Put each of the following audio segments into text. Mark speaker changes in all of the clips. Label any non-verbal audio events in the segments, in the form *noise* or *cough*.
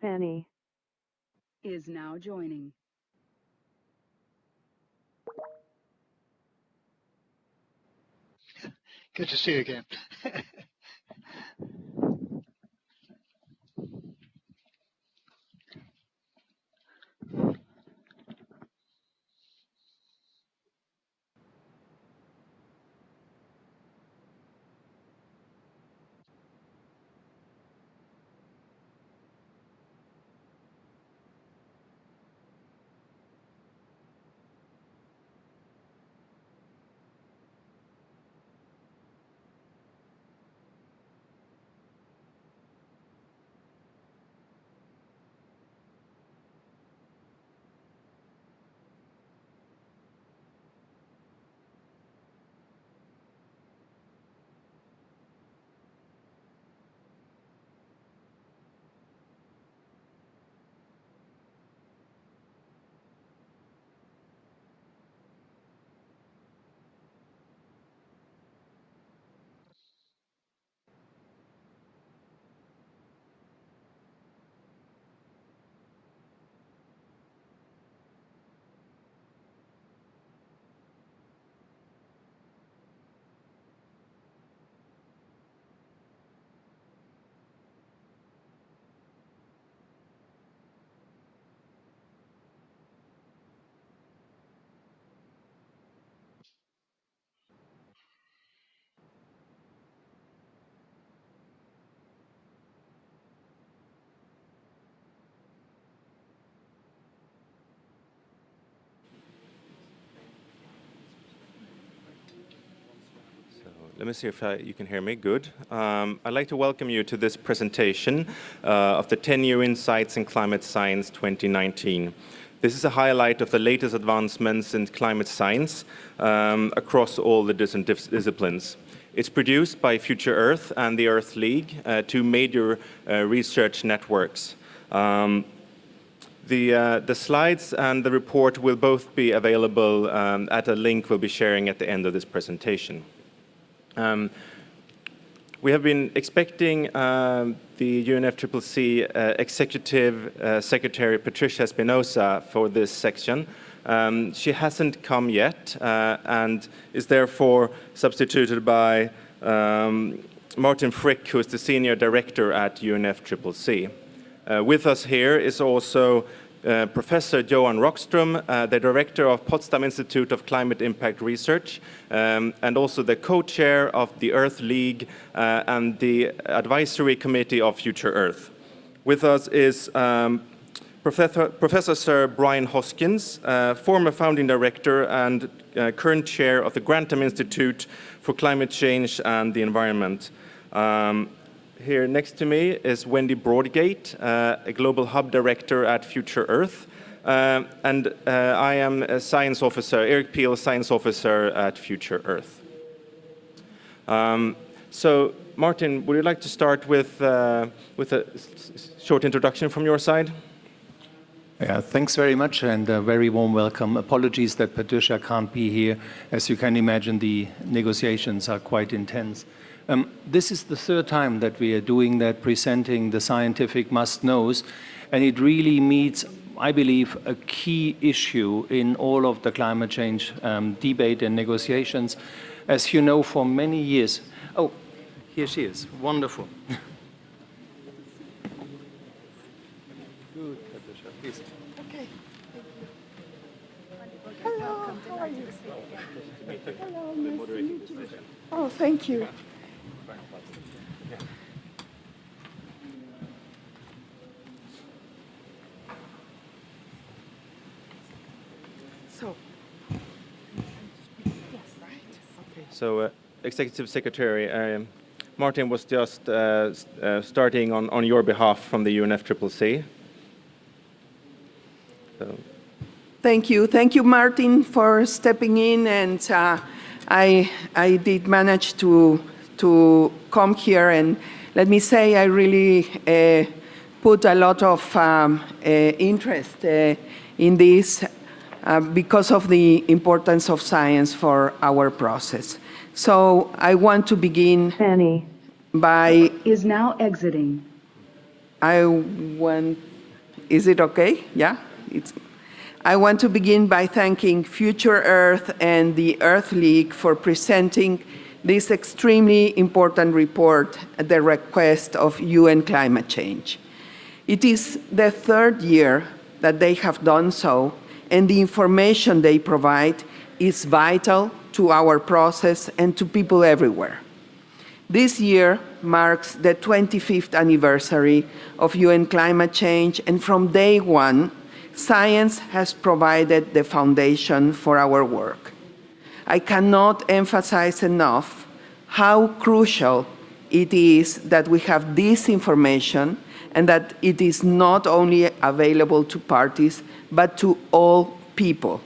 Speaker 1: Penny.
Speaker 2: Is now joining.
Speaker 3: Good to see you again. *laughs*
Speaker 4: Let me see if I, you can hear me. Good. Um, I'd like to welcome you to this presentation uh, of the 10 New Insights in Climate Science 2019. This is a highlight of the latest advancements in climate science um, across all the different disciplines. It's produced by Future Earth and the Earth League, uh, two major uh, research networks. Um, the, uh, the, slides and the report will both be available um, at a link we'll be sharing at the end of this presentation. Um, we have been expecting um, the UNFCCC uh, Executive uh, Secretary Patricia Espinosa for this section. Um, she hasn't come yet uh, and is therefore substituted by um, Martin Frick, who is the Senior Director at UNFCCC. Uh, with us here is also uh, Professor Johan Rockström, uh, the director of Potsdam Institute of Climate Impact Research, um, and also the co-chair of the Earth League uh, and the advisory committee of Future Earth. With us is um, Professor, Professor, Sir Brian Hoskins, uh, former founding director and uh, current chair of the Grantham Institute for Climate Change and the Environment. Um, here next to me is Wendy Broadgate, uh, a Global Hub Director at Future Earth. Uh, and uh, I am a science officer, Erik Pihl, science officer at Future Earth. Um, so, Martin, would you like to start with, uh, with a short introduction from your side?
Speaker 5: Yeah, thanks very much and a very warm welcome. Apologies that Patricia can't be here. As you can imagine, the negotiations are quite intense. Um, this is the third time that we are doing that, presenting the scientific must-knows, and it really meets, I believe, a key issue in all of the climate change um, debate and negotiations. As you know, for many years, oh, here she is, wonderful.
Speaker 6: Okay. Hello, how are you? Hello, nice to meet you. Oh, thank you. So,
Speaker 4: So, uh, Executive Secretary, um, Martin was just uh, uh, starting on, on your behalf from the UNFCCC.
Speaker 6: So. Thank you. Thank you, Martin, for stepping in. And uh, I, I did manage to, to come here. And let me say, I really uh, put a lot of um, uh, interest in this uh, because of the importance of science for our process. So I want to begin by...
Speaker 2: Is now exiting.
Speaker 6: I want is it okay? Yeah? It's, I want to begin by thanking Future Earth and the Earth League for presenting this extremely important report at the request of UN climate change. It is the third year that they have done so, and the information they provide is vital to our process and to people everywhere. This year marks the 25th anniversary of UN climate change, and from day one, science has provided the foundation for our work. I cannot emphasize enough how crucial it is that we have this information and that it is not only available to parties, but to all people.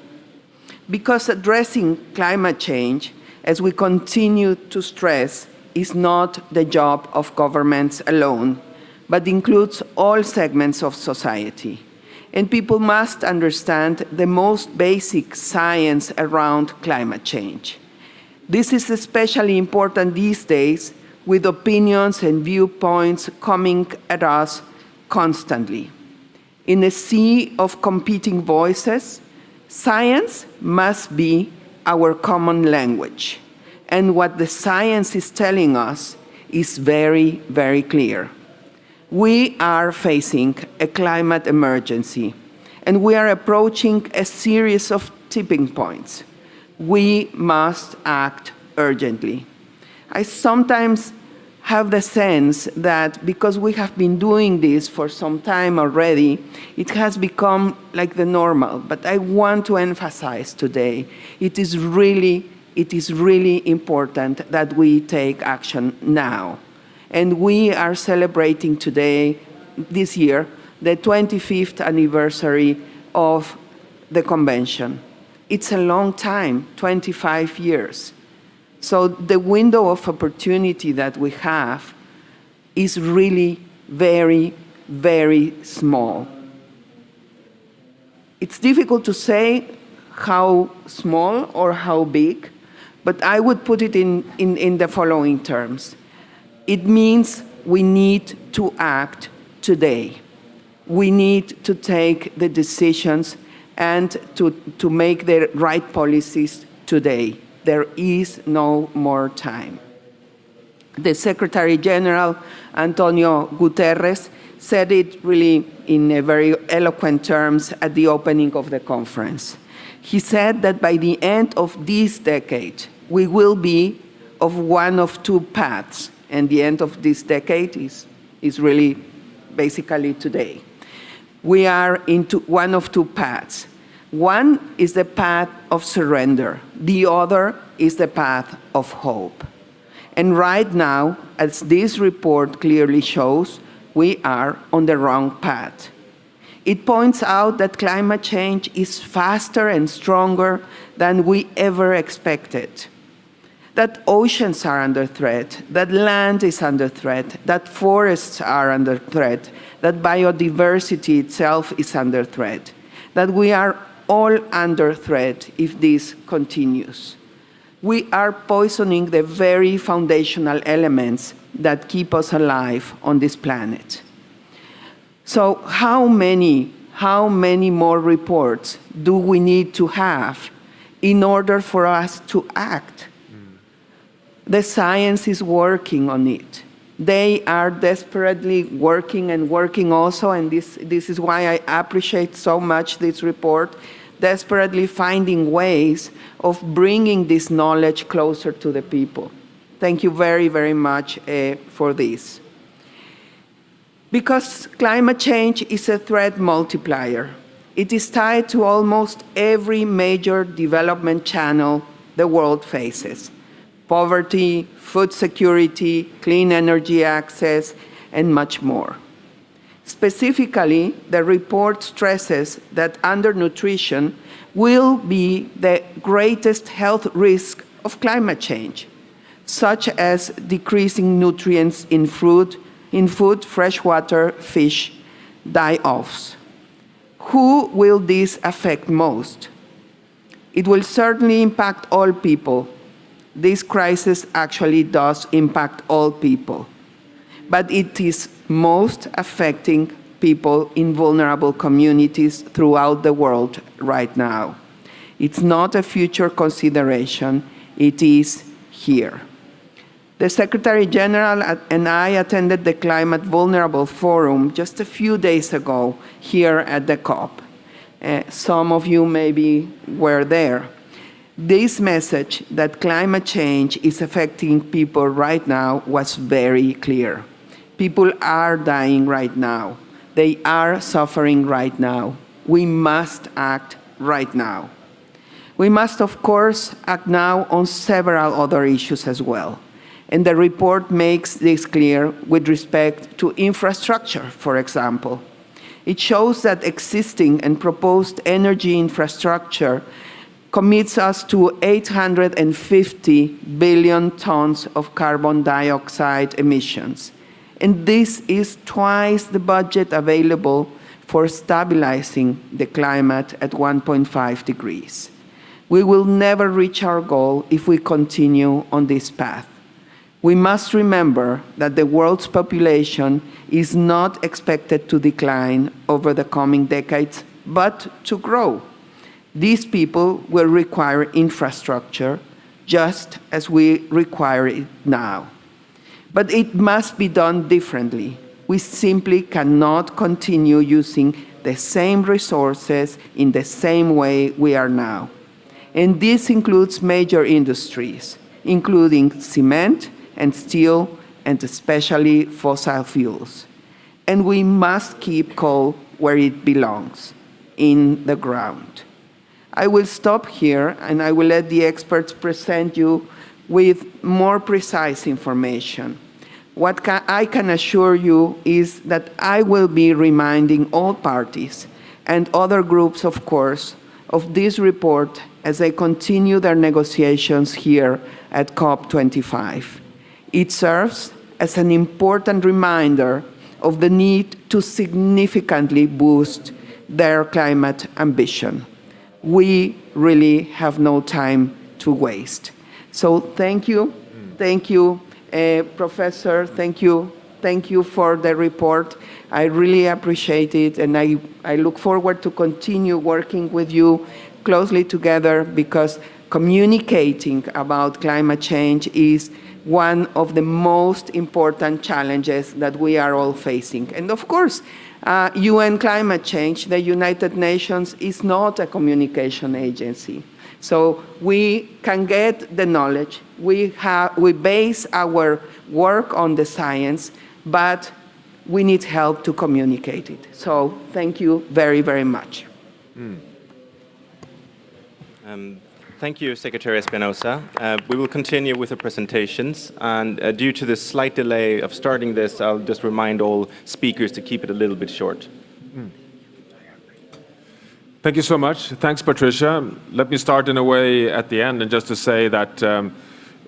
Speaker 6: Because addressing climate change, as we continue to stress, is not the job of governments alone, but includes all segments of society. And people must understand the most basic science around climate change. This is especially important these days with opinions and viewpoints coming at us constantly. In a sea of competing voices, science must be our common language. And what the science is telling us is very, very clear. We are facing a climate emergency, and we are approaching a series of tipping points. We must act urgently. I sometimes have the sense that because we have been doing this for some time already, it has become like the normal. But I want to emphasize today, it is really, it is really important that we take action now. And we are celebrating today, this year, the 25th anniversary of the convention. It's a long time, 25 years. So the window of opportunity that we have is really very, very small. It's difficult to say how small or how big, but I would put it in, in, in the following terms. It means we need to act today. We need to take the decisions and to, to make the right policies today. There is no more time. The Secretary General, Antonio Guterres, said it really in very eloquent terms at the opening of the conference. He said that by the end of this decade, we will be of one of two paths, and the end of this decade is, is really basically today. We are into one of two paths. One is the path of surrender. The other is the path of hope. And right now, as this report clearly shows, we are on the wrong path. It points out that climate change is faster and stronger than we ever expected. That oceans are under threat, that land is under threat, that forests are under threat, that biodiversity itself is under threat, that we are all under threat if this continues. We are poisoning the very foundational elements that keep us alive on this planet. So how many, how many more reports do we need to have in order for us to act? Mm. The science is working on it. They are desperately working and working also, and this, this is why I appreciate so much this report, desperately finding ways of bringing this knowledge closer to the people. Thank you very, very much uh, for this. Because climate change is a threat multiplier. It is tied to almost every major development channel the world faces. Poverty, food security, clean energy access, and much more. Specifically, the report stresses that undernutrition will be the greatest health risk of climate change, such as decreasing nutrients in food, in food, freshwater, fish, die-offs. Who will this affect most? It will certainly impact all people, this crisis actually does impact all people, but it is most affecting people in vulnerable communities throughout the world right now. It's not a future consideration, it is here. The Secretary General and I attended the Climate Vulnerable Forum just a few days ago here at the COP. Uh, some of you maybe were there. This message that climate change is affecting people right now was very clear. People are dying right now. They are suffering right now. We must act right now. We must, of course, act now on several other issues as well. And the report makes this clear with respect to infrastructure, for example. It shows that existing and proposed energy infrastructure commits us to 850 billion tons of carbon dioxide emissions. And this is twice the budget available for stabilizing the climate at 1.5 degrees. We will never reach our goal if we continue on this path. We must remember that the world's population is not expected to decline over the coming decades, but to grow. These people will require infrastructure just as we require it now. But it must be done differently. We simply cannot continue using the same resources in the same way we are now. And this includes major industries, including cement, and steel, and especially fossil fuels. And we must keep coal where it belongs, in the ground. I will stop here, and I will let the experts present you with more precise information. What ca I can assure you is that I will be reminding all parties and other groups, of course, of this report as they continue their negotiations here at COP25. It serves as an important reminder of the need to significantly boost their climate ambition. We really have no time to waste. So thank you, thank you, uh, Professor, thank you, thank you for the report. I really appreciate it and I, I look forward to continue working with you closely together because communicating about climate change is one of the most important challenges that we are all facing. And of course, uh, UN climate change, the United Nations is not a communication agency. So we can get the knowledge, we, have, we base our work on the science, but we need help to communicate it. So thank you very, very much. Mm.
Speaker 4: Um, Thank you, Secretary Espinosa. Uh, we will continue with the presentations, and uh, due to the slight delay of starting this, I'll just remind all speakers to keep it a little bit short. Mm.
Speaker 1: Thank you so much. Thanks, Patricia. Let me start in a way at the end, and just to say that um,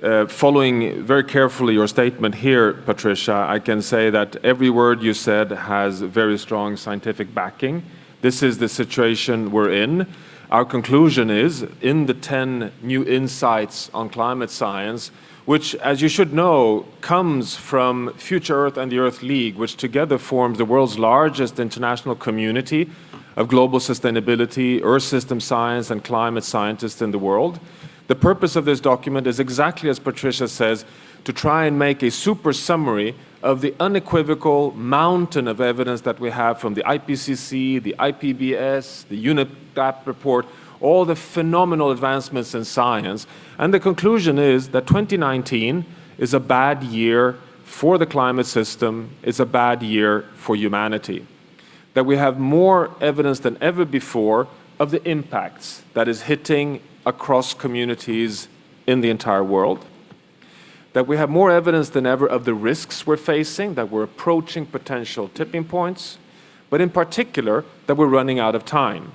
Speaker 1: uh, following very carefully your statement here, Patricia, I can say that every word you said has very strong scientific backing. This is the situation we're in. Our conclusion is, in the 10 new insights on climate science, which, as you should know, comes from Future Earth and the Earth League, which together forms the world's largest international community of global sustainability, Earth system science, and climate scientists in the world. The purpose of this document is exactly as Patricia says, to try and make a super summary of the unequivocal mountain of evidence that we have from the IPCC, the IPBES, the UNEP report, all the phenomenal advancements in science. And the conclusion is that 2019 is a bad year for the climate system, it's a bad year for humanity. That we have more evidence than ever before of the impacts that is hitting across communities in the entire world that we have more evidence than ever of the risks we're facing, that we're approaching potential tipping points, but in particular, that we're running out of time.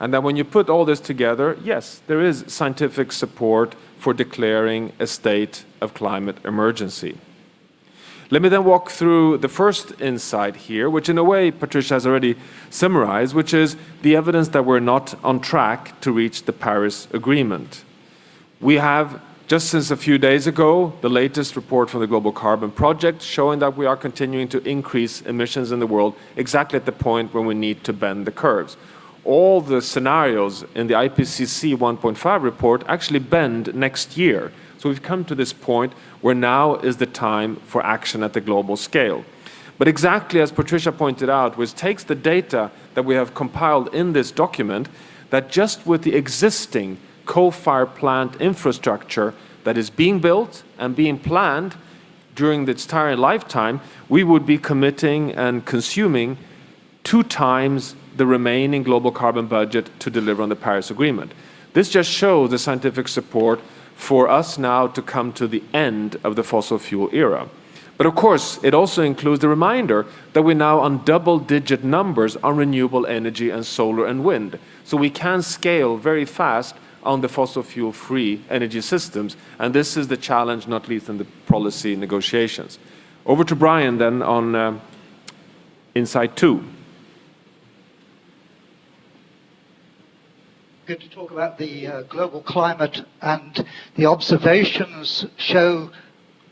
Speaker 1: And that when you put all this together, yes, there is scientific support for declaring a state of climate emergency. Let me then walk through the first insight here, which in a way Patricia has already summarized, which is the evidence that we're not on track to reach the Paris Agreement. We have just since a few days ago, the latest report from the Global Carbon Project showing that we are continuing to increase emissions in the world exactly at the point when we need to bend the curves. All the scenarios in the IPCC 1.5 report actually bend next year. So we've come to this point where now is the time for action at the global scale. But exactly as Patricia pointed out, which takes the data that we have compiled in this document, that just with the existing coal-fired plant infrastructure that is being built and being planned during its entire lifetime, we would be committing and consuming two times the remaining global carbon budget to deliver on the Paris Agreement. This just shows the scientific support for us now to come to the end of the fossil fuel era. But of course, it also includes the reminder that we're now on double-digit numbers on renewable energy and solar and wind. So we can scale very fast on the fossil fuel-free energy systems, and this is the challenge, not least in the policy negotiations. Over to Brian then on uh, Insight 2.
Speaker 3: Good to talk about the uh, global climate and the observations show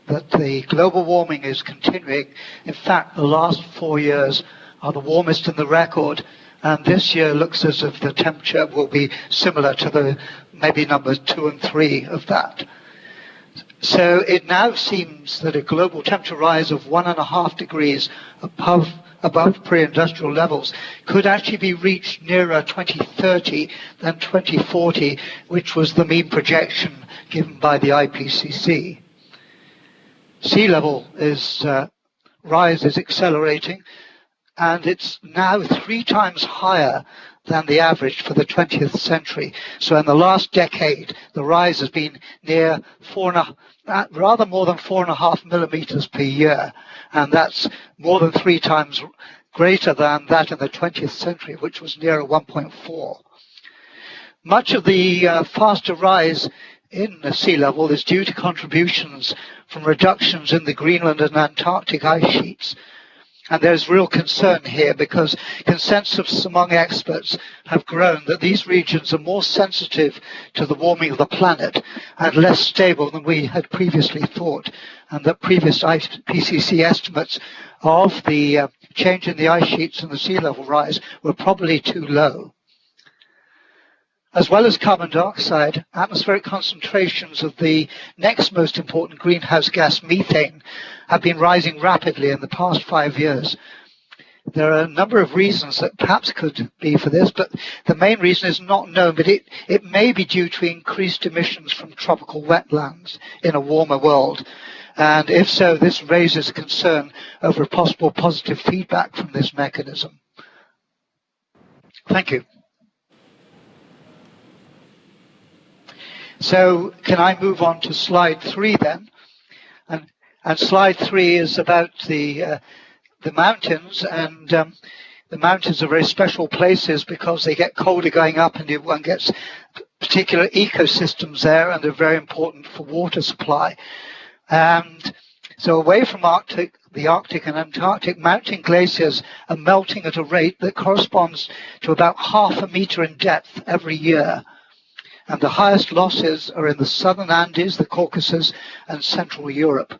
Speaker 3: that the global warming is continuing. In fact, the last four years are the warmest in the record, and this year looks as if the temperature will be similar to the maybe numbers two and three of that. So it now seems that a global temperature rise of one and a half degrees above above pre-industrial levels could actually be reached nearer 2030 than 2040, which was the mean projection given by the IPCC sea level is uh, rise is accelerating, and it's now three times higher than the average for the 20th century. So in the last decade, the rise has been near four and a, uh, rather more than four and a half millimeters per year, and that's more than three times greater than that in the 20th century, which was near 1.4. Much of the uh, faster rise in the sea level is due to contributions from reductions in the Greenland and Antarctic ice sheets. And there's real concern here because consensus among experts have grown that these regions are more sensitive to the warming of the planet and less stable than we had previously thought, and that previous IPCC estimates of the uh, change in the ice sheets and the sea level rise were probably too low. As well as carbon dioxide, atmospheric concentrations of the next most important greenhouse gas, methane, have been rising rapidly in the past five years. There are a number of reasons that perhaps could be for this, but the main reason is not known, but it, it may be due to increased emissions from tropical wetlands in a warmer world. And if so, this raises concern over possible positive feedback from this mechanism. Thank you. So can I move on to slide three then? And, and slide three is about the, uh, the mountains and um, the mountains are very special places because they get colder going up and one gets particular ecosystems there and they're very important for water supply. And so away from Arctic, the Arctic and Antarctic mountain glaciers are melting at a rate that corresponds to about half a meter in depth every year and the highest losses are in the southern Andes, the Caucasus, and Central Europe.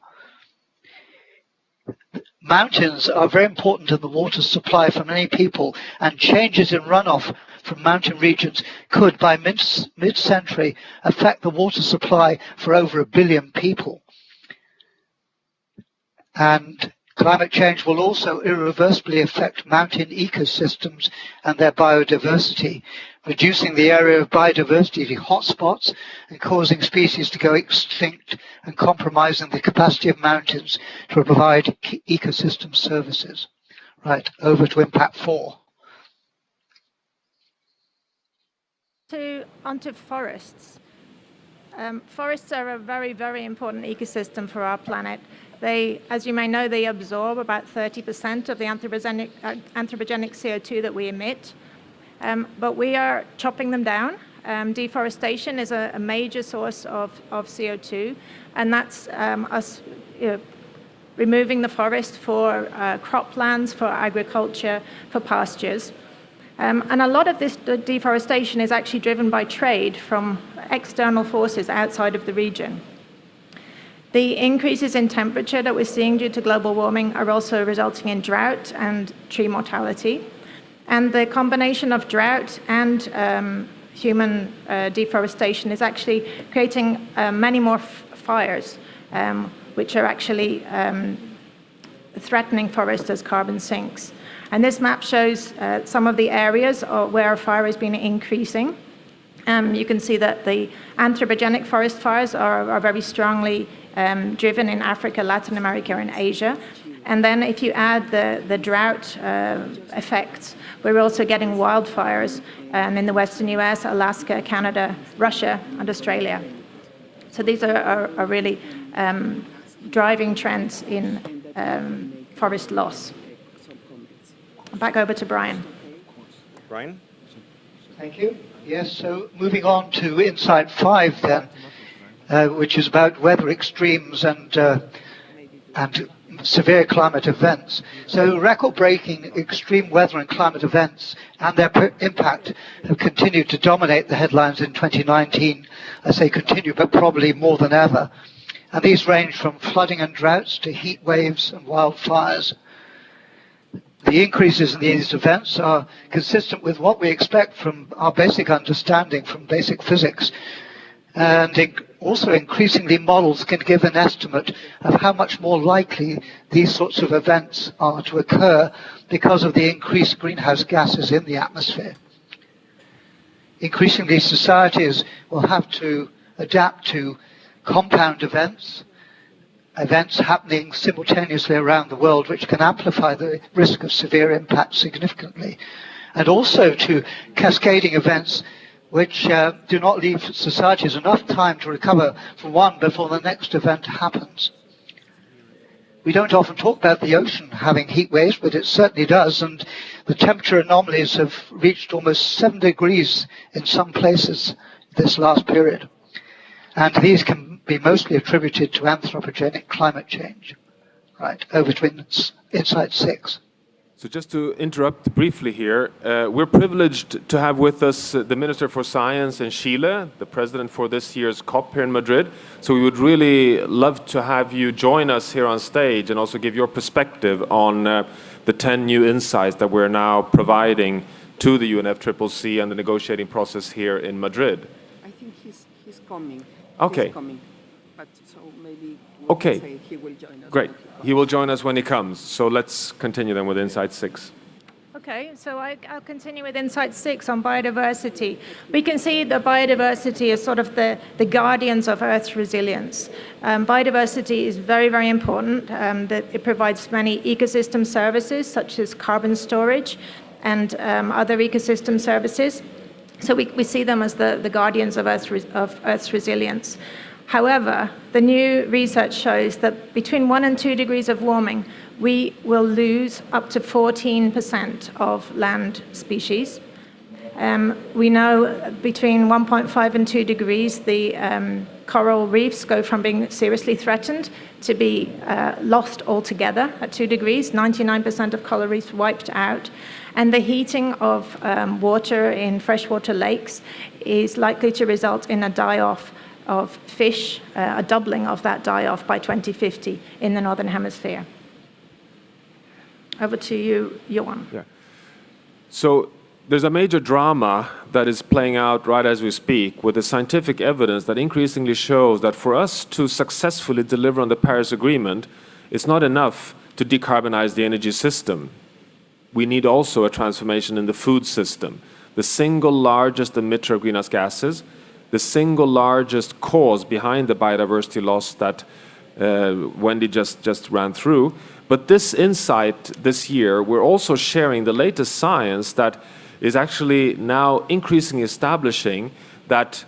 Speaker 3: Mountains are very important in the water supply for many people, and changes in runoff from mountain regions could, by mid-century, affect the water supply for over a billion people. And climate change will also irreversibly affect mountain ecosystems and their biodiversity reducing the area of biodiversity to hotspots and causing species to go extinct and compromising the capacity of mountains to provide ecosystem services. Right, over to impact four.
Speaker 7: To, onto forests. Um, forests are a very, very important ecosystem for our planet. They, as you may know, they absorb about 30% of the anthropogenic, uh, anthropogenic CO2 that we emit. Um, but we are chopping them down. Um, deforestation is a, a, major source of, of CO2, and that's um, us you know, removing the forest for uh, croplands, for agriculture, for pastures. Um, and a lot of this deforestation is actually driven by trade from external forces outside of the region. The increases in temperature that we're seeing due to global warming are also resulting in drought and tree mortality. And the combination of drought and um, human uh, deforestation is actually creating uh, many more fires, um, which are actually um, threatening forests as carbon sinks. And this map shows uh, some of the areas where fire has been increasing. Um, you can see that the anthropogenic forest fires are, are very strongly um, driven in Africa, Latin America, and Asia. And then if you add the, the drought uh, effects, we're also getting wildfires um, in the western US, Alaska, Canada, Russia, and Australia. So these are, are, are really um, driving trends in um, forest loss. Back over to Brian.
Speaker 4: Brian?
Speaker 3: Thank you. Yes, so moving on to Insight 5 then, uh, which is about weather extremes and, uh, and severe climate events. So record-breaking extreme weather and climate events and their impact have continued to dominate the headlines in 2019 as they continue, but probably more than ever. And these range from flooding and droughts to heat waves and wildfires. The increases in these events are consistent with what we expect from our basic understanding from basic physics. And also increasingly models can give an estimate of how much more likely these sorts of events are to occur because of the increased greenhouse gases in the atmosphere. Increasingly societies will have to adapt to compound events events happening simultaneously around the world, which can amplify the risk of severe impact significantly. And also to cascading events which uh, do not leave societies enough time to recover from one before the next event happens. We don't often talk about the ocean having heat waves, but it certainly does, and the temperature anomalies have reached almost 7 degrees in some places this last period. And these can be mostly attributed to anthropogenic climate change. Right, over to Insight 6.
Speaker 1: So just to interrupt briefly here, uh, we're privileged to have with us uh, the Minister for Science in Chile, the president for this year's COP here in Madrid. So we would really love to have you join us here on stage and also give your perspective on uh, the 10 new insights that we're now providing to the UNFCCC and the negotiating process here in Madrid.
Speaker 6: I think he's, he's coming.
Speaker 1: Okay.
Speaker 6: He's coming.
Speaker 1: But so maybe we'll okay.
Speaker 6: He will join us.
Speaker 1: Great. He will join us when he comes. So let's continue then with Insight 6.
Speaker 7: Okay, so I, will continue with Insight 6 on biodiversity. We can see that biodiversity is sort of the, the guardians of Earth's resilience. Um, biodiversity is very, very important. Um, that it provides many ecosystem services, such as carbon storage and um, other ecosystem services. So we, we see them as the, the guardians of Earth's, of Earth's resilience. However, the new research shows that between 1 and 2 degrees of warming, we will lose up to 14% of land species. Um, we know between 1.5 and 2 degrees, the um, coral reefs go from being seriously threatened to be uh, lost altogether at 2 degrees. 99% of coral reefs wiped out. And the heating of um, water in freshwater lakes is likely to result in a die-off of fish, uh, a doubling of that die-off by 2050 in the Northern Hemisphere. Over to you, Johan.
Speaker 1: Yeah. So there's a major drama that is playing out right as we speak with the scientific evidence that increasingly shows that for us to successfully deliver on the Paris Agreement, it's not enough to decarbonize the energy system. We need also a transformation in the food system. The single largest emitter of greenhouse gases the single largest cause behind the biodiversity loss that uh, Wendy just, just ran through. But this insight this year, we're also sharing the latest science that is actually now increasingly establishing that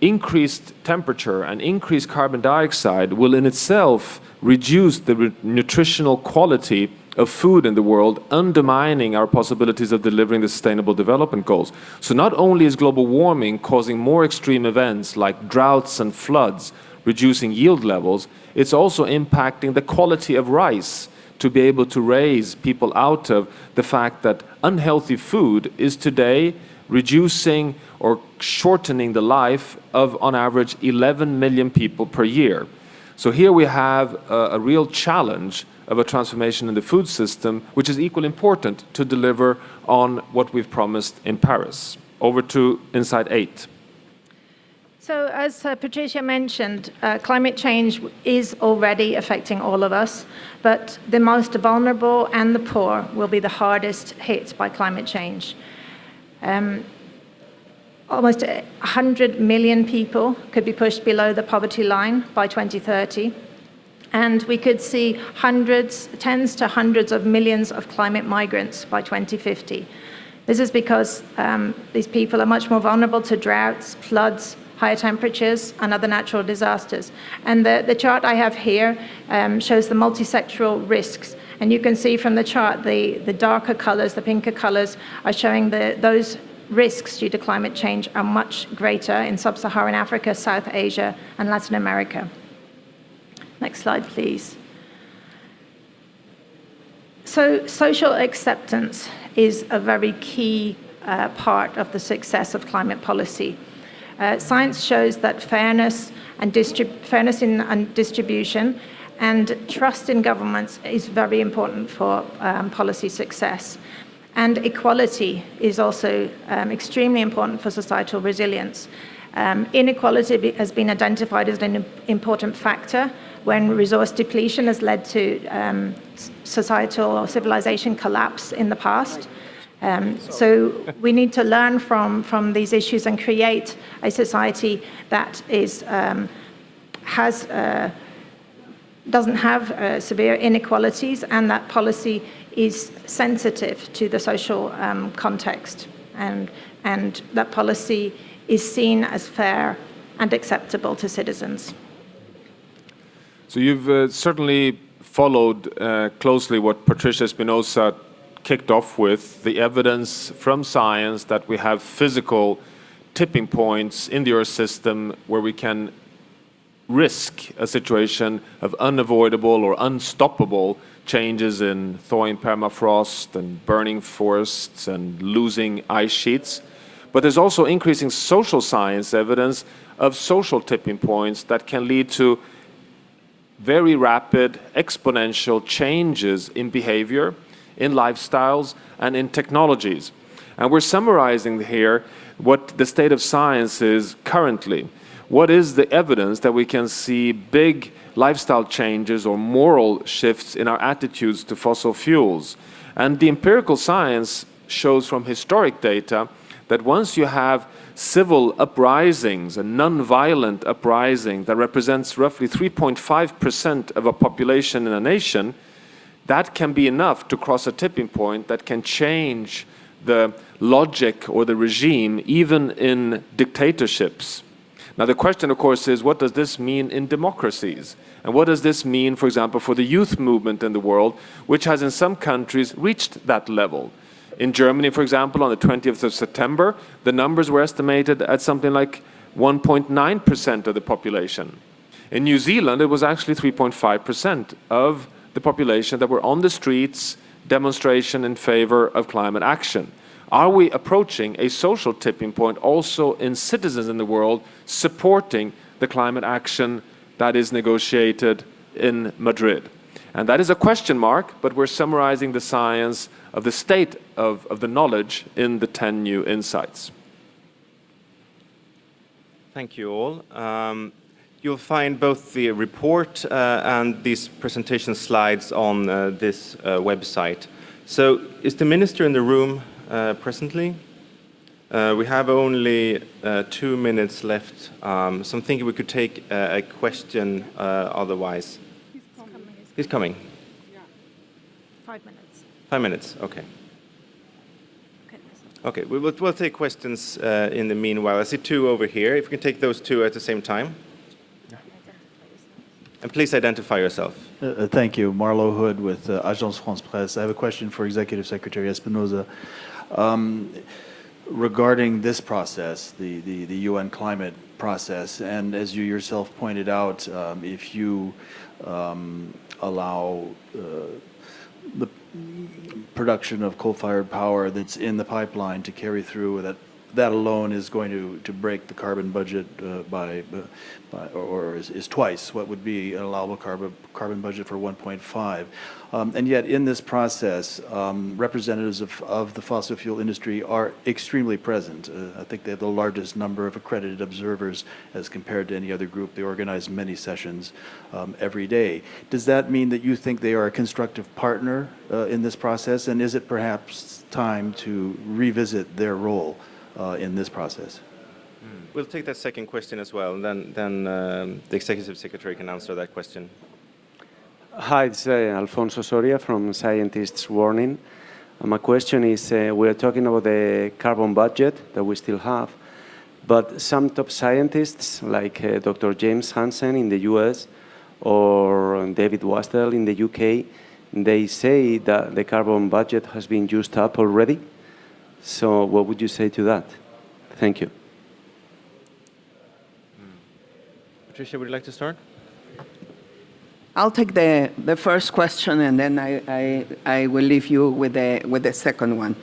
Speaker 1: increased temperature and increased carbon dioxide will in itself reduce the nutritional quality of food in the world, undermining our possibilities of delivering the Sustainable Development Goals. So not only is global warming causing more extreme events like droughts and floods, reducing yield levels, it's also impacting the quality of rice to be able to raise people out of the fact that unhealthy food is today reducing or shortening the life of, on average, 11 million people per year. So here we have a, a real challenge of a transformation in the food system, which is equally important to deliver on what we've promised in Paris. Over to Insight 8.
Speaker 7: So as uh, Patricia mentioned, uh, climate change is already affecting all of us, but the most vulnerable and the poor will be the hardest hit by climate change. Um, almost 100 million people could be pushed below the poverty line by 2030. And we could see hundreds, tens to hundreds of millions of climate migrants by 2050. This is because um, these people are much more vulnerable to droughts, floods, higher temperatures and other natural disasters. And the, the chart I have here um, shows the multisectoral risks. And you can see from the chart, the, the darker colors, the pinker colors, are showing the, those risks due to climate change are much greater in sub-Saharan Africa, South Asia, and Latin America. Next slide, please. So social acceptance is a very key uh, part of the success of climate policy. Uh, science shows that fairness and fairness in and distribution and trust in governments is very important for um, policy success. And equality is also um, extremely important for societal resilience. Um, inequality has been identified as an important factor when resource depletion has led to um, societal or civilization collapse in the past. Um, so we need to learn from, from these issues and create a society that is, um, has, uh, doesn't have uh, severe inequalities and that policy is sensitive to the social um, context and, and that policy is seen as fair and acceptable to citizens.
Speaker 1: So you've uh, certainly followed uh, closely what Patricia Espinosa kicked off with the evidence from science that we have physical tipping points in the Earth system where we can risk a situation of unavoidable or unstoppable changes in thawing permafrost and burning forests and losing ice sheets. But there's also increasing social science evidence of social tipping points that can lead to very rapid exponential changes in behavior in lifestyles, and in technologies. And we're summarizing here what the state of science is currently. What is the evidence that we can see big lifestyle changes or moral shifts in our attitudes to fossil fuels? And the empirical science shows from historic data that once you have civil uprisings, a non-violent uprising that represents roughly 3.5% of a population in a nation, that can be enough to cross a tipping point that can change the logic or the regime, even in dictatorships. Now the question, of course, is what does this mean in democracies? And what does this mean, for example, for the youth movement in the world, which has in some countries reached that level? In Germany, for example, on the 20th of September, the numbers were estimated at something like 1.9% of the population. In New Zealand, it was actually 3.5% of the population that were on the streets demonstration in favor of climate action. Are we approaching a social tipping point also in citizens in the world supporting the climate action that is negotiated in Madrid? And that is a question mark, but we're summarizing the science of the state of, of the knowledge in the 10 new insights.
Speaker 4: Thank you all. Um, You'll find both the report uh, and these presentation slides on uh, this uh, website. So is the minister in the room uh, presently? Uh, we have only uh, two minutes left, um, so I'm thinking we could take a question otherwise. He's coming. He's coming.
Speaker 7: Yeah. Five minutes.
Speaker 4: Five minutes, okay. Okay, we will, we'll take questions in the meanwhile. I see two over here. If we can take those two at the same time. And please identify yourself.
Speaker 8: Uh, uh, thank you. Marlowe Hood with uh, Agence France Presse. I have a question for Executive Secretary Espinosa. Um, regarding this process, the, the, the, UN climate process, and as you yourself pointed out, um, if you um, allow uh, the production of coal-fired power that's in the pipeline to carry through that that alone is going to, to break the carbon budget uh, by, uh, by, or is, is twice what would be an allowable carbon, carbon budget for 1.5. Um, and yet in this process, um, representatives of, of the fossil fuel industry are extremely present. Uh, I think they have the largest number of accredited observers as compared to any other group. They organize many sessions um, every day. Does that mean that you think they are a constructive partner uh, in this process? And is it perhaps time to revisit their role uh, in this process?
Speaker 4: We'll take that second question as well, and then, then um, the Executive Secretary can answer that question.
Speaker 9: Hi, it's uh, Alfonso Soria from Scientists Warning. Uh, my question is, uh, we are talking about the carbon budget that we still have, but some top scientists like uh, Dr. James Hansen in the US or David Wasdell in the UK, they say that the carbon budget has been used up already. So what would you say to that? Thank you.
Speaker 4: Patricia, would you like to start?
Speaker 6: I'll take the, the first question and then I, I, I will leave you with the, with the second one.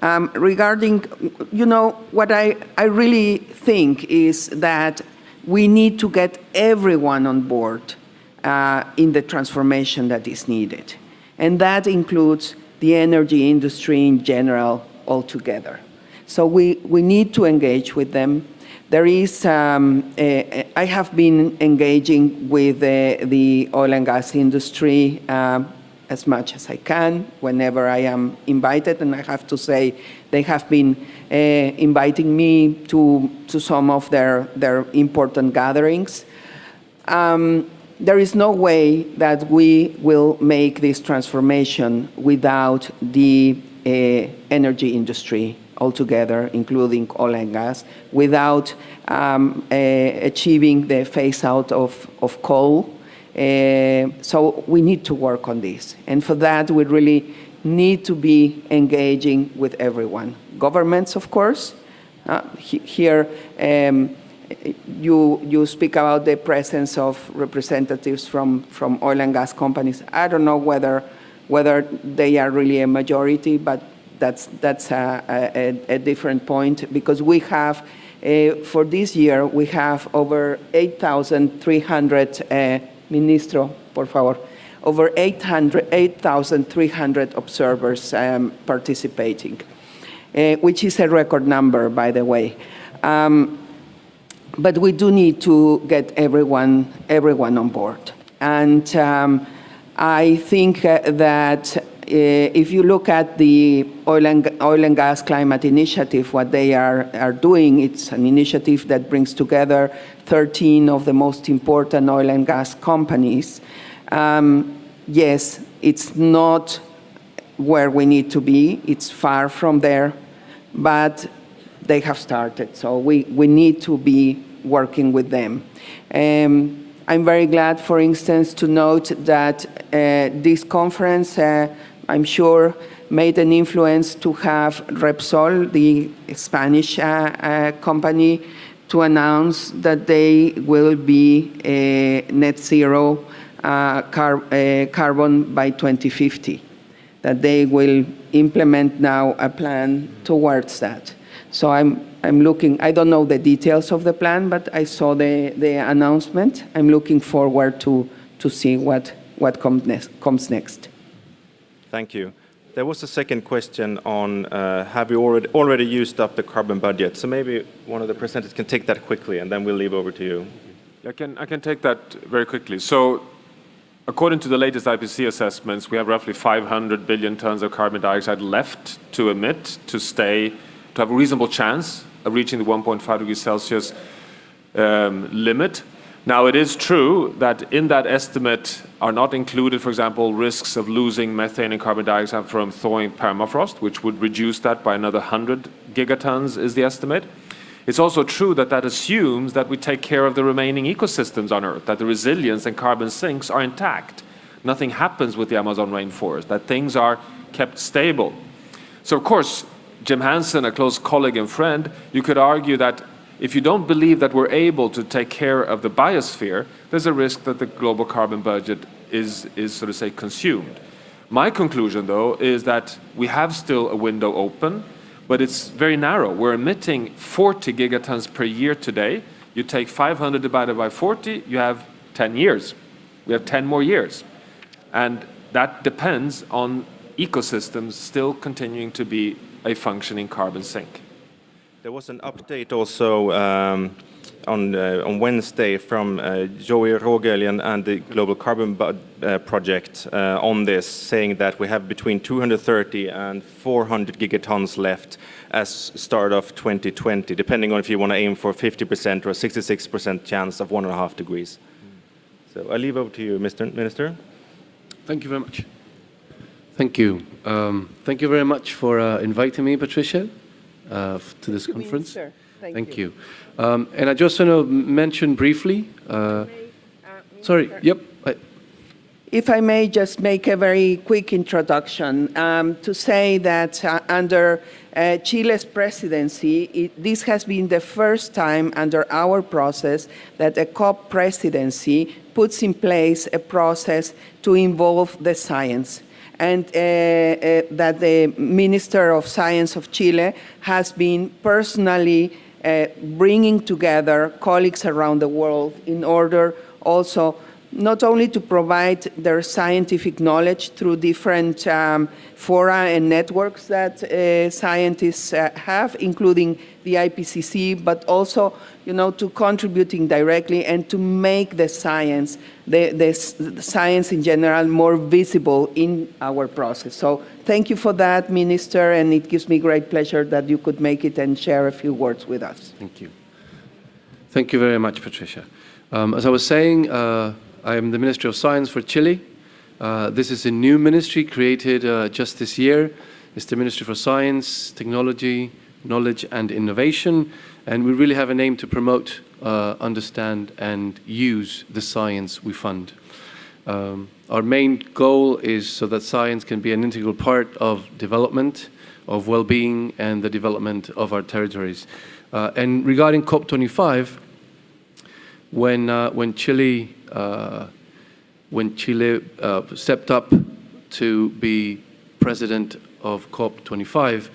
Speaker 6: Um, regarding, you know, what I, I really think is that we need to get everyone on board uh, in the transformation that is needed. And that includes the energy industry in general altogether. So we, we need to engage with them. There is, um, have been engaging with the, the oil and gas industry uh, as much as I can whenever I am invited, and I have to say they have been uh, inviting me to, to some of their, their important gatherings. Um, there is no way that we will make this transformation without the uh, energy industry altogether, including oil and gas, without um, uh, achieving the phase out of, of coal. Uh, so we need to work on this. And for that, we really need to be engaging with everyone. Governments, of course. Uh, he, here, um, you, you speak about the presence of representatives from, from oil and gas companies. I don't know whether, whether they are really a majority, but that's, that's a, a, a different point because we have, uh, for this year, we have over 8,300, uh, Ministro, por favor, over 8,300 observers um, participating, uh, which is a record number, by the way. Um, but we do need to get everyone, everyone on board. And um, I think uh, that uh, if you look at the oil and, oil and gas climate initiative, what they are, are doing, it's an initiative that brings together 13 of the most important oil and gas companies. Um, yes, it's not where we need to be. It's far from there, but they have started. So we, we need to be working with them. Um, I'm very glad, for instance, to note that uh, this conference uh, I'm sure, made an influence to have Repsol, the Spanish uh, company, to announce that they will be net zero uh, car uh, carbon by 2050, that they will implement now a plan towards that. So I'm, I'm looking, I don't know the details of the plan, but I saw the, the announcement. I'm looking forward to, to see what, what comes next. Comes next.
Speaker 4: Thank you. There was a second question on uh, have you already, already used up the carbon budget? So maybe one of the presenters can take that quickly and then we'll leave over to you.
Speaker 1: I can, I can take that very quickly. So according to the latest IPCC assessments, we have roughly 500 billion tons of carbon dioxide left to emit to stay, to have a reasonable chance of reaching the 1.5 degrees Celsius um, limit. Now, it is true that in that estimate are not included, for example, risks of losing methane and carbon dioxide from thawing permafrost, which would reduce that by another 100 gigatons is the estimate. It's also true that that assumes that we take care of the remaining ecosystems on Earth, that the resilience and carbon sinks are intact. Nothing happens with the Amazon rainforest, that things are kept stable. So, of course, Jim Hansen, a close colleague and friend, you could argue that if you don't believe that we're able to take care of the biosphere, there's a risk that the global carbon budget is, is so to say, consumed. My conclusion, though, is that we have still a window open. but it's very narrow. We're emitting 40 gigatons per year today. You take 500 divided by 40, you have 10 years. We have 10 more years. And that depends on ecosystems still continuing to be a functioning carbon sink.
Speaker 4: There was an update also um, on, uh, on Wednesday from uh, Joeri Rogelj and the Global Carbon uh, Project uh, on this, saying that we have between 230 and 400 gigatons left as start of 2020, depending on if you want to aim for 50% or 66% chance of one and a half degrees. So I leave over to you, Mr. Minister.
Speaker 10: Thank you very much. Thank you. Um, thank you very much for uh, inviting me, Patricia uh, to this conference.
Speaker 6: Thank,
Speaker 10: Thank
Speaker 6: you.
Speaker 10: you. Um, and I just want to mention briefly, uh, sorry, yep, I,
Speaker 6: If I may just make a very quick introduction um, to say that uh, under uh, Chile's presidency, it, this has been the first time under our process that a COP presidency puts in place a process to involve the science and uh, uh, that the Minister of Science of Chile has been personally uh, bringing together colleagues around the world in order also not only to provide their scientific knowledge through different um, fora and networks that uh, scientists uh, have, including the IPCC, but also, you know, to contributing directly and to make the science, the, the, the science in general, more visible in our process. So thank you for that, Minister, and it gives me great pleasure that you could make it and share a few words with us.
Speaker 10: thank you. Thank you very much, Patricia. Um, as I was saying, uh, I am the Minister of Science for Chile. Uh, this is a new ministry created uh, just this year. It's the Ministry for Science, Technology, Knowledge and Innovation. And we really have an aim to promote, uh, understand and use the science we fund. Um, our main goal is so that science can be an integral part of development, of well-being and the development of our territories. Uh, and regarding COP25, when, uh, when Chile, when Chile uh, stepped up to be president of COP25,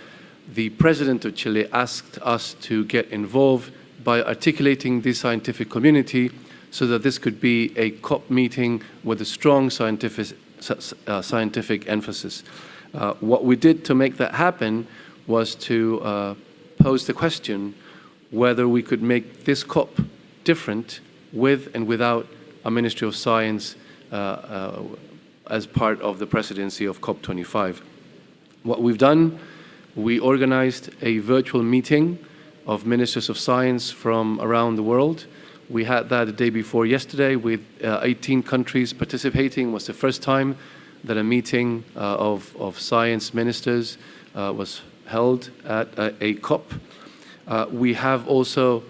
Speaker 10: the president of Chile asked us to get involved by articulating the scientific community so that this could be a COP meeting with a strong scientific, uh, scientific emphasis. Uh, what we did to make that happen was to uh, pose the question whether we could make this COP different with and without a Ministry of Science uh, uh, as part of the presidency of COP25. What we've done, we organized a virtual meeting of ministers of science from around the world. We had that the day before yesterday with uh, 18 countries participating. It was the first time that a meeting uh, of, of science ministers uh, was held at a, a COP. Uh, we have also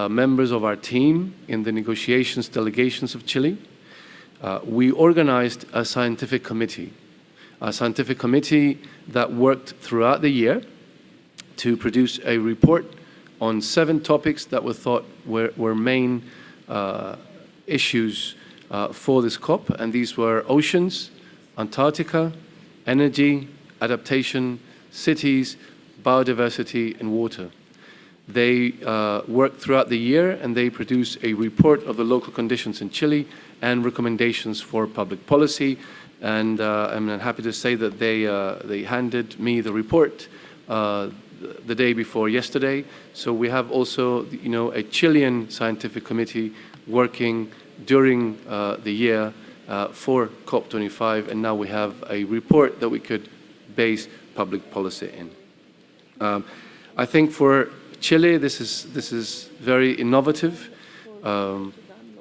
Speaker 10: uh, members of our team in the negotiations delegations of Chile. Uh, we organized a scientific committee, a scientific committee that worked throughout the year to produce a report on seven topics that were thought were, were main uh, issues uh, for this COP, and these were oceans, Antarctica, energy, adaptation, cities, biodiversity, and water. They uh, work throughout the year and they produce a report of the local conditions in Chile and recommendations for public policy. And uh, I'm happy to say that they, uh, they handed me the report uh, the day before yesterday. So we have also, you know, a Chilean scientific committee working during uh, the year uh, for COP25, and now we have a report that we could base public policy in. Um, I think for Chile, this is, this is very innovative. Um,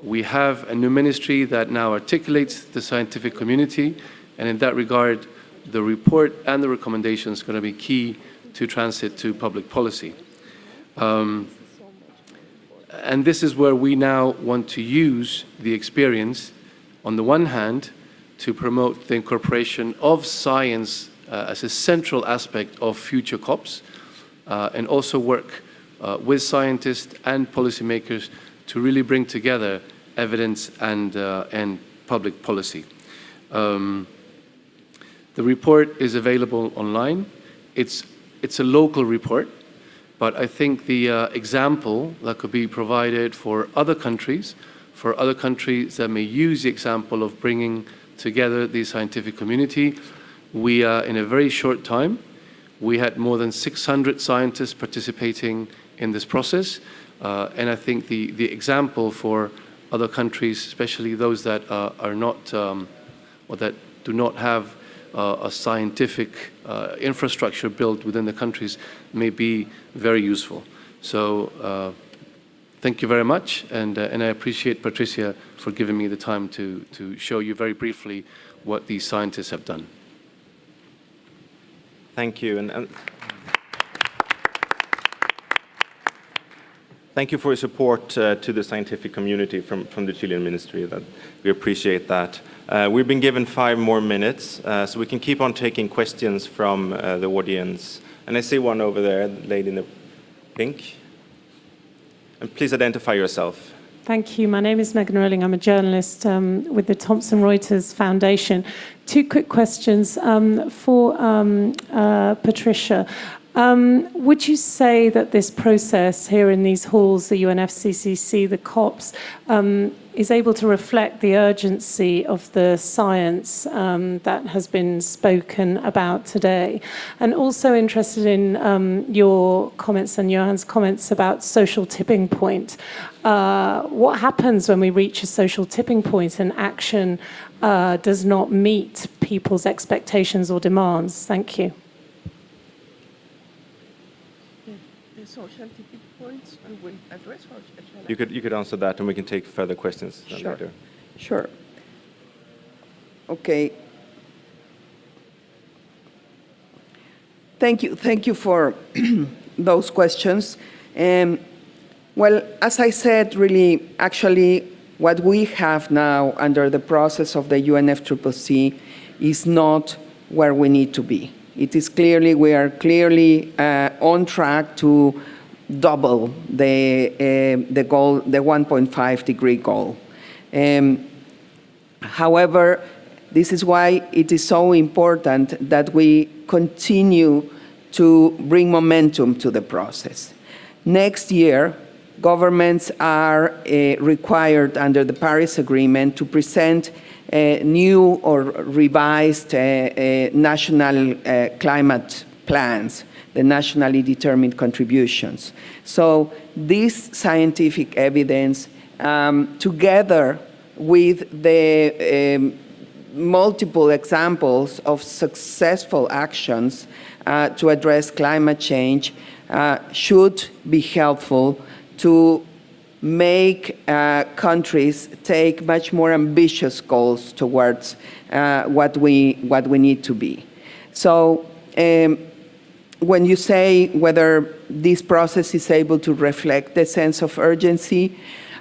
Speaker 10: we have a new ministry that now articulates the scientific community, and in that regard, the report and the recommendations are going to be key to transit to public policy. Um, and this is where we now want to use the experience, on the one hand, to promote the incorporation of science uh, as a central aspect of future COPs, uh, and also work uh, with scientists and policymakers to really bring together evidence and, uh, and public policy. Um, the report is available online. It's it's a local report, but I think the uh, example that could be provided for other countries, for other countries that may use the example of bringing together the scientific community, we, uh, in a very short time, we had more than 600 scientists participating in this process. Uh, and I think the, the example for other countries, especially those that uh, are not, um, or that do not have uh, a scientific uh, infrastructure built within the countries may be very useful. So uh, thank you very much, and, uh, and I appreciate Patricia for giving me the time to, to show you very briefly what these scientists have done.
Speaker 4: Thank you. And, and thank you for your support uh, to the scientific community from, from the Chilean ministry. That we appreciate that. Uh, we've been given five more minutes, uh, so we can keep on taking questions from uh, the audience. And I see one over there, the lady in the pink. And please identify yourself.
Speaker 11: Thank you. My name is Megan Rowling. I'm a journalist um, with the Thomson Reuters Foundation. Two quick questions um, for um, uh, Patricia. Um, would you say that this process here in these halls, the UNFCCC, the COPs, um, is able to reflect the urgency of the science um, that has been spoken about today? And also interested in um, your comments and Johan's comments about social tipping point. Uh, what happens when we reach a social tipping point and action uh, does not meet people's expectations or demands? Thank you.
Speaker 6: Points we will address? Or
Speaker 4: you could, you could answer that and we can take further questions
Speaker 6: sure.
Speaker 4: later.
Speaker 6: Sure. Okay. Thank you. Thank you for *clears throat* those questions. Um, well, as I said, really, actually, what we have now under the process of the UNFCCC is not where we need to be. It is clearly, we are clearly uh, on track to double the, uh, the goal, the 1.5 degree goal. Um, however, this is why it is so important that we continue to bring momentum to the process. Next year, governments are uh, required under the Paris Agreement to present new or revised uh, uh, national climate plans, the nationally determined contributions. So this scientific evidence, um, together with the um, multiple examples of successful actions uh, to address climate change uh, should be helpful to make uh, countries take much more ambitious goals towards uh, what, we, what we need to be. So um, when you say whether this process is able to reflect the sense of urgency,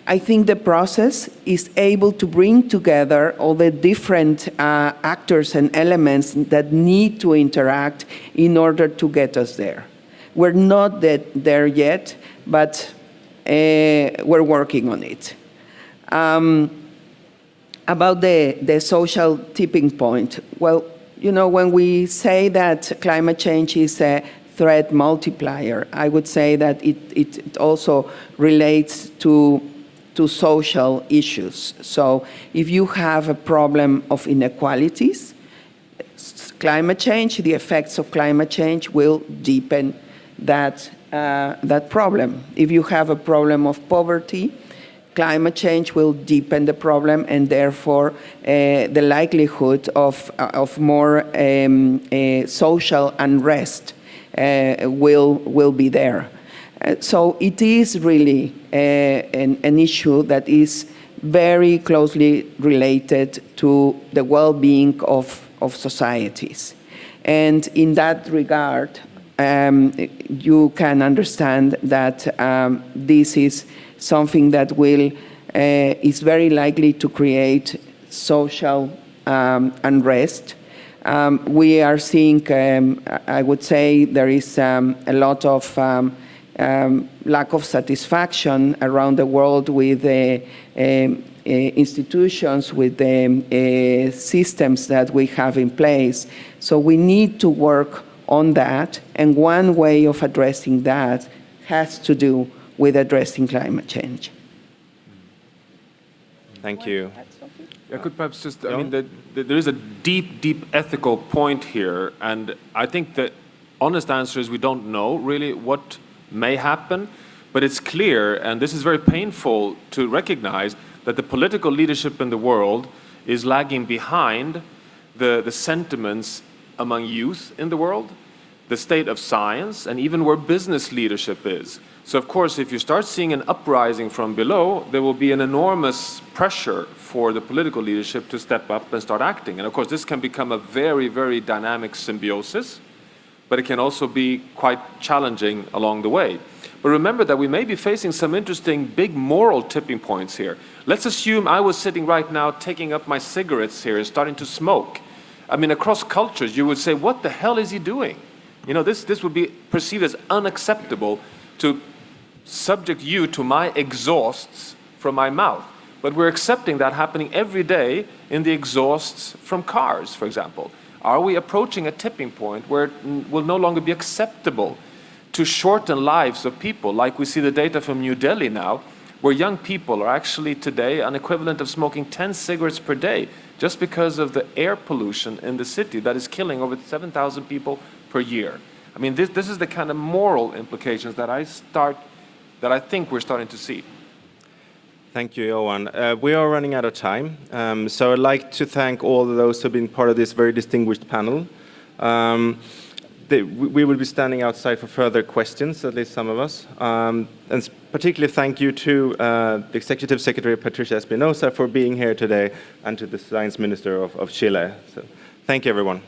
Speaker 6: I think the process is able to bring together all the different uh, actors and elements that need to interact in order to get us there. We're not there yet, but we're working on it. Um, about the, the social tipping point, well, you know, when we say that climate change is a threat multiplier, I would say that it, it, it also relates to, to social issues. So if you have a problem of inequalities, climate change, the effects of climate change will deepen that uh, that problem. If you have a problem of poverty, climate change will deepen the problem and therefore uh, the likelihood of, uh, of more um, uh, social unrest uh, will, will be there. So it is really an, an issue that is very closely related to the well-being of, of societies. And in that regard, um, you can understand that um, this is something that will uh, is very likely to create social um, unrest. Um, we are seeing, um, I would say, there is um, a lot of lack of satisfaction around the world with uh, uh, institutions, with the uh, systems that we have in place. So we need to work on that, and one way of addressing that has to do with addressing climate change.
Speaker 4: Thank you.
Speaker 1: I could perhaps just, I mean, the, the, there is a deep, deep ethical point here, and I think the honest answer is we don't know really what may happen, but it's clear, and this is very painful to recognize, that the political leadership in the world is lagging behind the, the sentiments among youth in the world, the state of science, and even where business leadership is. So of course, if you start seeing an uprising from below, there will be an enormous pressure for the political leadership to step up and start acting. And of course, this can become a very, very dynamic symbiosis, but it can also be quite challenging along the way. But remember that we may be facing some interesting big moral tipping points here. Let's assume I was sitting right now taking up my cigarettes here and starting to smoke. I mean, across cultures, you would say, what the hell is he doing? You know, this, this would be perceived as unacceptable to subject you to my exhausts from my mouth. But we're accepting that happening every day in the exhausts from cars, for example. Are we approaching a tipping point where it will no longer be acceptable to shorten lives of people, like we see the data from New Delhi now, where young people are actually today an equivalent of smoking 10 cigarettes per day just because of the air pollution in the city that is killing over 7,000 people per year. I mean, this, this is the kind of moral implications that I start, that I think we're starting to see.
Speaker 4: Thank you, Johan. Uh, we are running out of time, um, so I'd like to thank all those who have been part of this very distinguished panel. Um, they, we will be standing outside for further questions, at least some of us. Um, and particularly thank you to uh, the Executive Secretary Patricia Espinosa for being here today and to the Science Minister of, of Chile. So thank you, everyone.